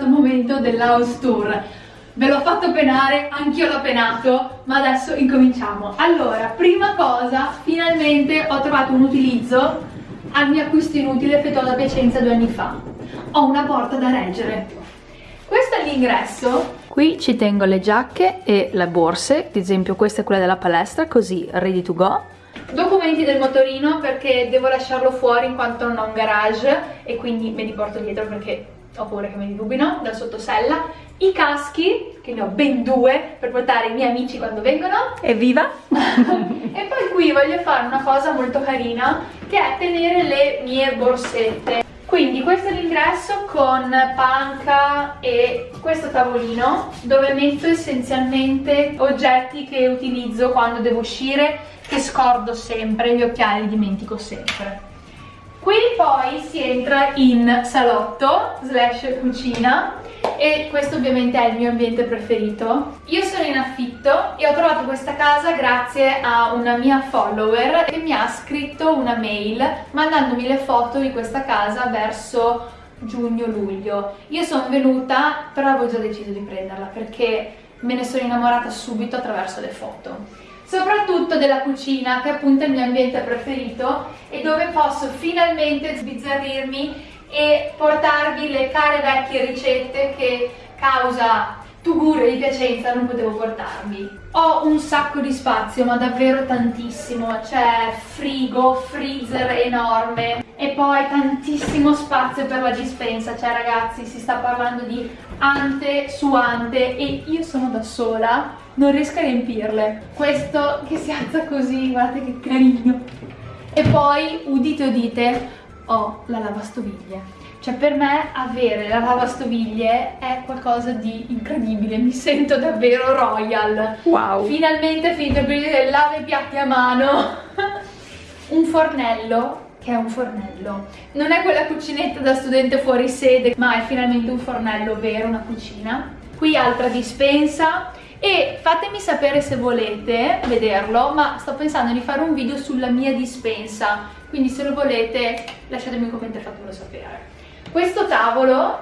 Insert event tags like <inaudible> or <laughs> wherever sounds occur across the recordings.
il momento dell'house tour. Ve l'ho fatto penare, anch'io l'ho penato, ma adesso incominciamo. Allora, prima cosa, finalmente ho trovato un utilizzo al mio acquisto inutile effettuato a Piacenza due anni fa. Ho una porta da reggere. Questo è l'ingresso. Qui ci tengo le giacche e le borse, ad esempio questa è quella della palestra, così ready to go. Documenti del motorino perché devo lasciarlo fuori in quanto non ho un garage e quindi me li porto dietro perché ho paura che me li rubino dal sottosella. I caschi, che ne ho ben due per portare i miei amici quando vengono. Evviva! <laughs> e poi qui voglio fare una cosa molto carina che è tenere le mie borsette. Quindi questo è l'ingresso con panca e questo tavolino dove metto essenzialmente oggetti che utilizzo quando devo uscire che scordo sempre, gli occhiali li dimentico sempre. Qui poi si entra in salotto slash cucina e questo ovviamente è il mio ambiente preferito. Io sono in affitto e ho trovato questa casa grazie a una mia follower che mi ha scritto una mail mandandomi le foto di questa casa verso giugno-luglio. Io sono venuta, però avevo già deciso di prenderla perché me ne sono innamorata subito attraverso le foto soprattutto della cucina che è appunto il mio ambiente preferito e dove posso finalmente sbizzarrirmi e portarvi le care vecchie ricette che causa Tugure di Piacenza non potevo portarvi. Ho un sacco di spazio, ma davvero tantissimo, c'è frigo, freezer enorme e poi tantissimo spazio per la dispensa, cioè ragazzi si sta parlando di ante su ante e io sono da sola, non riesco a riempirle. Questo che si alza così, guardate che carino. E poi, udite udite, ho la lavastoviglie cioè per me avere la lavastoviglie è qualcosa di incredibile, mi sento davvero royal. Wow! Finalmente finito il periodo del lava i piatti a mano. <laughs> un fornello che è un fornello. Non è quella cucinetta da studente fuori sede, ma è finalmente un fornello vero, una cucina. Qui altra dispensa e fatemi sapere se volete vederlo, ma sto pensando di fare un video sulla mia dispensa, quindi se lo volete lasciatemi un commento e fatemelo sapere. Questo tavolo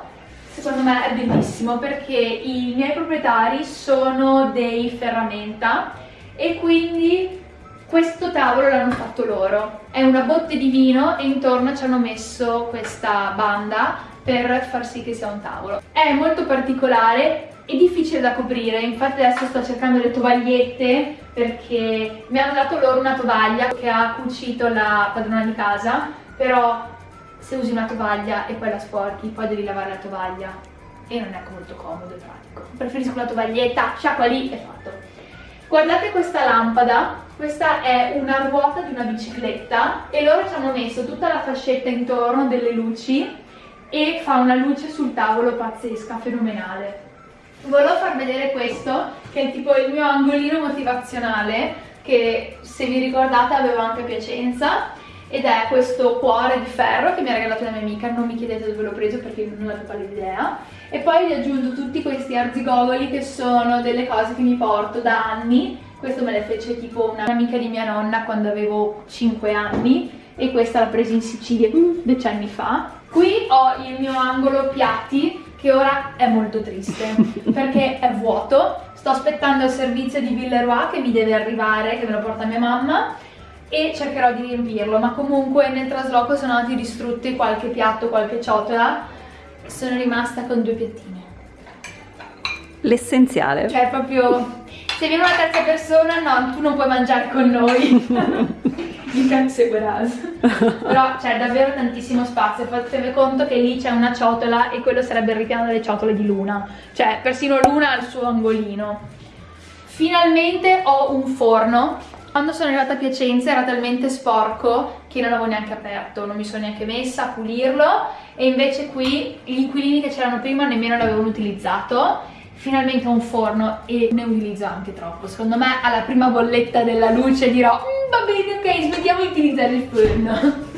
secondo me è bellissimo perché i miei proprietari sono dei ferramenta e quindi questo tavolo l'hanno fatto loro. È una botte di vino e intorno ci hanno messo questa banda per far sì che sia un tavolo. È molto particolare e difficile da coprire, infatti adesso sto cercando le tovagliette perché mi hanno dato loro una tovaglia che ha cucito la padrona di casa, però se usi una tovaglia e poi la sporchi, poi devi lavare la tovaglia e non è molto comodo e pratico. Preferisco la tovaglietta, sciacqua lì e fatto. Guardate questa lampada, questa è una ruota di una bicicletta e loro ci hanno messo tutta la fascetta intorno delle luci e fa una luce sul tavolo pazzesca, fenomenale. Volevo far vedere questo, che è tipo il mio angolino motivazionale, che se vi ricordate avevo anche a Piacenza, ed è questo cuore di ferro che mi ha regalato la mia amica, non mi chiedete dove l'ho preso perché non ho la idea e poi vi aggiungo tutti questi arzigogoli che sono delle cose che mi porto da anni. Questo me le fece tipo un'amica di mia nonna quando avevo 5 anni e questa l'ho presa in Sicilia decenni fa. Qui ho il mio angolo piatti che ora è molto triste <laughs> perché è vuoto. Sto aspettando il servizio di Villeroy che mi deve arrivare, che me lo porta mia mamma e cercherò di riempirlo ma comunque nel trasloco sono andati distrutti qualche piatto, qualche ciotola. Sono rimasta con due piattine. L'essenziale. Cioè proprio se viene una terza persona no tu non puoi mangiare con noi. <laughs> Can't say però c'è davvero tantissimo spazio. Fatevi conto che lì c'è una ciotola e quello sarebbe il ripiano delle ciotole di Luna. Cioè persino Luna ha il suo angolino. Finalmente ho un forno quando sono arrivata a Piacenza era talmente sporco che non l'avevo neanche aperto, non mi sono neanche messa a pulirlo e invece qui gli inquilini che c'erano prima nemmeno l'avevano utilizzato. Finalmente ho un forno e ne utilizzo anche troppo. Secondo me alla prima bolletta della luce dirò mm, va bene ok smettiamo di utilizzare il forno. <laughs>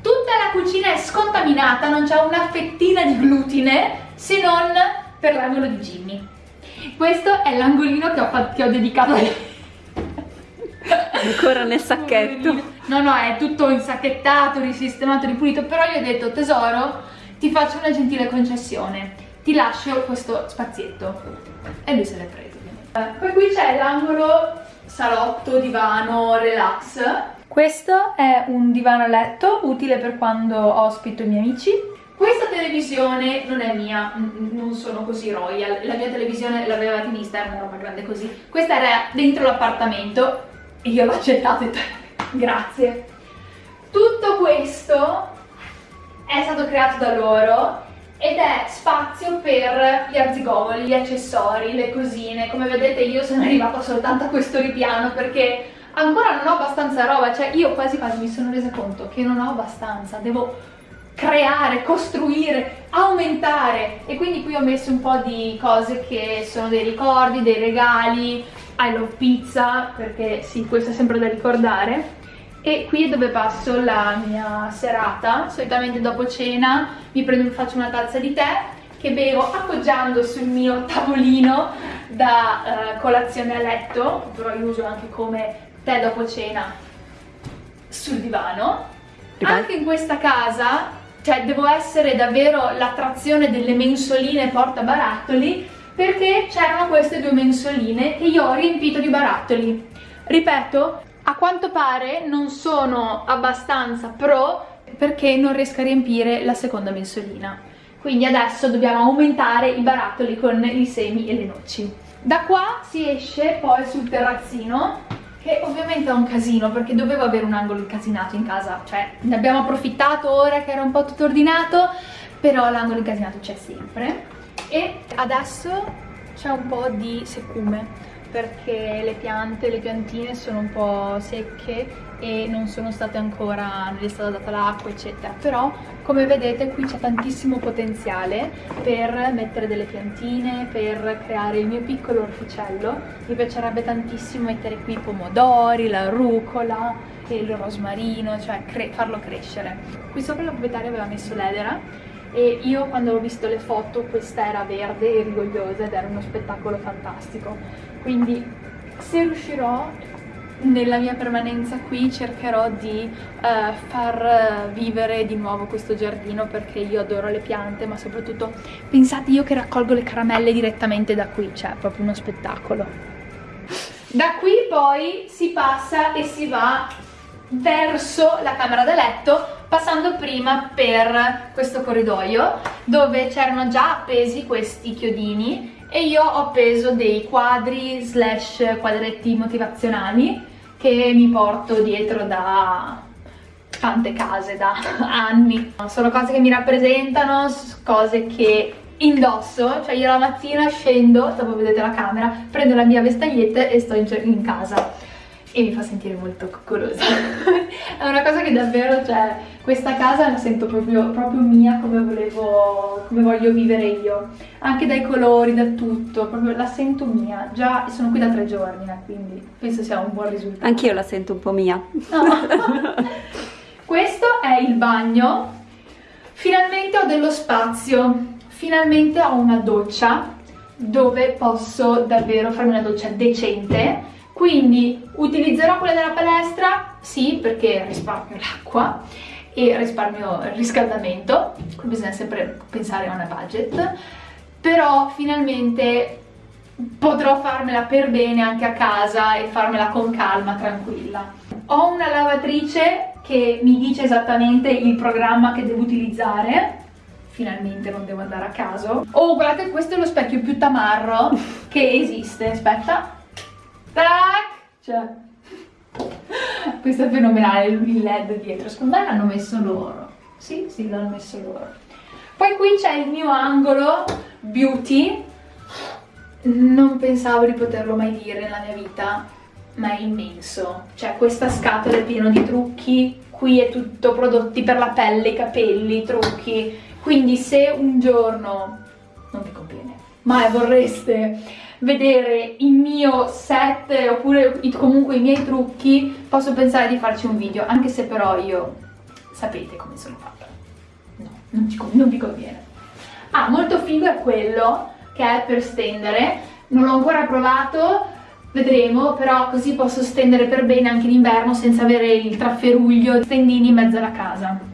Tutta la cucina è scontaminata non c'è una fettina di glutine se non per l'angolo di Jimmy. Questo è l'angolino che, che ho dedicato Ancora nel sacchetto. No, no, è tutto insacchettato, risistemato, ripulito, però gli ho detto tesoro, ti faccio una gentile concessione, ti lascio questo spazietto. E lui se l'è preso. Eh, poi qui c'è l'angolo salotto, divano, relax. Questo è un divano a letto, utile per quando ospito i miei amici. Questa televisione non è mia, non sono così royal, la mia televisione l'avevate in vista, era una roba grande così. Questa era dentro l'appartamento e io l'ho accettata e <laughs> grazie. Tutto questo è stato creato da loro ed è spazio per gli arzigogoli, gli accessori, le cosine. Come vedete io sono <laughs> arrivata soltanto a questo ripiano perché ancora non ho abbastanza roba, cioè io quasi quasi mi sono resa conto che non ho abbastanza, devo creare, costruire, aumentare e quindi qui ho messo un po' di cose che sono dei ricordi, dei regali, I love pizza perché sì, questo è sempre da ricordare. E qui è dove passo la mia serata, solitamente dopo cena mi prendo, faccio una tazza di tè che bevo appoggiando sul mio tavolino da uh, colazione a letto, però io uso anche come tè dopo cena sul divano. Anche in questa casa, cioè devo essere davvero l'attrazione delle mensoline porta barattoli perché c'erano queste due mensoline che io ho riempito di barattoli. Ripeto, a quanto pare non sono abbastanza pro perché non riesco a riempire la seconda mensolina. Quindi adesso dobbiamo aumentare i barattoli con i semi e le noci. Da qua si esce poi sul terrazzino, che ovviamente è un casino perché dovevo avere un angolo incasinato in casa, cioè ne abbiamo approfittato ora che era un po' tutto ordinato, però l'angolo incasinato c'è sempre. E adesso c'è un po' di secume perché le piante, le piantine sono un po' secche e non sono state ancora, non è stata data l'acqua eccetera. Però come vedete qui c'è tantissimo potenziale per mettere delle piantine, per creare il mio piccolo orticello. Mi piacerebbe tantissimo mettere qui i pomodori, la rucola e il rosmarino, cioè cre farlo crescere. Qui sopra la proprietaria aveva messo l'edera e io quando ho visto le foto questa era verde e rigogliosa ed era uno spettacolo fantastico. Quindi se riuscirò nella mia permanenza qui cercherò di uh, far vivere di nuovo questo giardino perché io adoro le piante ma soprattutto pensate io che raccolgo le caramelle direttamente da qui cioè è proprio uno spettacolo. Da qui poi si passa e si va verso la camera da letto passando prima per questo corridoio dove c'erano già appesi questi chiodini e io ho appeso dei quadri slash quadretti motivazionali che mi porto dietro da tante case, da <laughs> anni. Sono cose che mi rappresentano, cose che indosso, cioè io la mattina scendo, dopo vedete la camera, prendo la mia vestaglietta e sto in, in casa e mi fa sentire molto coccolosa <laughs> è una cosa che davvero, cioè, questa casa la sento proprio, proprio mia come volevo, come voglio vivere io. Anche dai colori, da tutto, proprio la sento mia. Già sono qui da tre giorni, eh, quindi penso sia un buon risultato. Anch'io la sento un po' mia. No. <laughs> questo è il bagno. Finalmente ho dello spazio. Finalmente ho una doccia dove posso davvero farmi una doccia decente quindi utilizzerò quella della palestra? Sì, perché risparmio l'acqua e risparmio il riscaldamento, qui bisogna sempre pensare a una budget, però finalmente potrò farmela per bene anche a casa e farmela con calma, tranquilla. Ho una lavatrice che mi dice esattamente il programma che devo utilizzare, finalmente non devo andare a caso. Oh, guardate, questo è lo specchio più tamarro <laughs> che esiste, aspetta. Tac! Cioè, questo è fenomenale, il led dietro, secondo me l'hanno messo loro. Sì, sì, l'hanno messo loro. Poi qui c'è il mio angolo beauty, non pensavo di poterlo mai dire nella mia vita, ma è immenso. Cioè questa scatola è piena di trucchi, qui è tutto prodotti per la pelle, i capelli, trucchi. Quindi se un giorno, mai vorreste vedere il mio set oppure comunque i miei trucchi? Posso pensare di farci un video anche se però io sapete come sono fatta. No, non, ci, non vi conviene. Ah, molto figo è quello che è per stendere. Non l'ho ancora provato vedremo però così posso stendere per bene anche in inverno senza avere il trafferuglio stendini in mezzo alla casa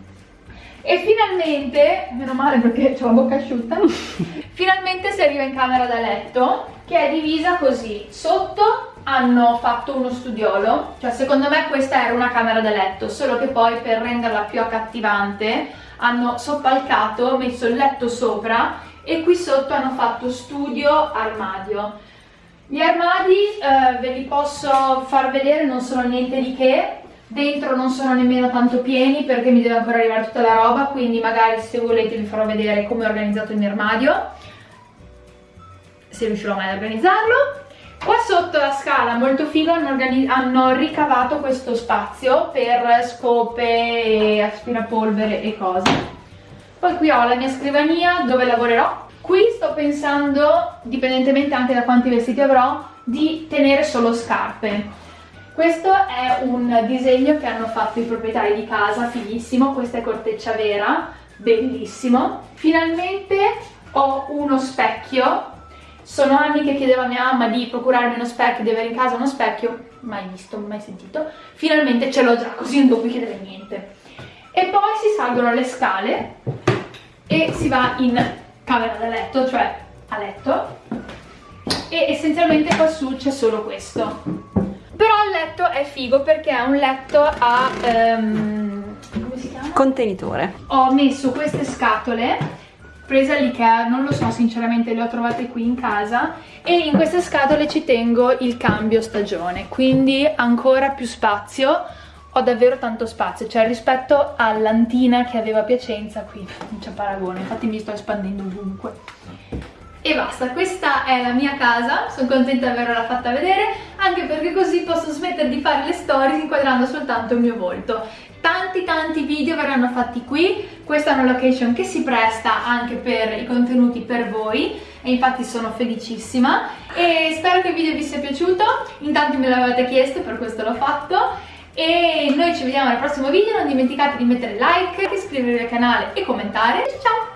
e finalmente, meno male perché ho la bocca asciutta, <laughs> finalmente si arriva in camera da letto che è divisa così. Sotto hanno fatto uno studiolo, cioè secondo me questa era una camera da letto, solo che poi per renderla più accattivante hanno soppalcato, messo il letto sopra e qui sotto hanno fatto studio armadio. Gli armadi eh, ve li posso far vedere, non sono niente di che, dentro non sono nemmeno tanto pieni perché mi deve ancora arrivare tutta la roba quindi magari se volete vi farò vedere come ho organizzato il mio armadio se riuscirò mai ad organizzarlo. Qua sotto la scala molto figo hanno, hanno ricavato questo spazio per scope aspirapolvere e cose. Poi qui ho la mia scrivania dove lavorerò. Qui sto pensando dipendentemente anche da quanti vestiti avrò di tenere solo scarpe questo è un disegno che hanno fatto i proprietari di casa, fighissimo, questa è corteccia vera, bellissimo. Finalmente ho uno specchio, sono anni che chiedevo a mia mamma di procurarmi uno specchio, di avere in casa uno specchio, mai visto, mai sentito, finalmente ce l'ho già così non devo chiedere niente. E poi si salgono le scale e si va in camera da letto, cioè a letto, e essenzialmente qua su c'è solo questo però il letto è figo perché è un letto a... Um, come si chiama? Contenitore. Ho messo queste scatole prese all'Ikea, non lo so sinceramente le ho trovate qui in casa e in queste scatole ci tengo il cambio stagione quindi ancora più spazio ho davvero tanto spazio cioè rispetto all'antina che aveva a Piacenza qui non c'è paragone infatti mi sto espandendo ovunque e basta, questa è la mia casa, sono contenta di averla fatta vedere, anche perché così posso smettere di fare le stories inquadrando soltanto il mio volto. Tanti tanti video verranno fatti qui, questa è una location che si presta anche per i contenuti per voi e infatti sono felicissima e spero che il video vi sia piaciuto, intanto me l'avete chiesto per questo l'ho fatto e noi ci vediamo al prossimo video, non dimenticate di mettere like, iscrivervi al canale e commentare, ciao!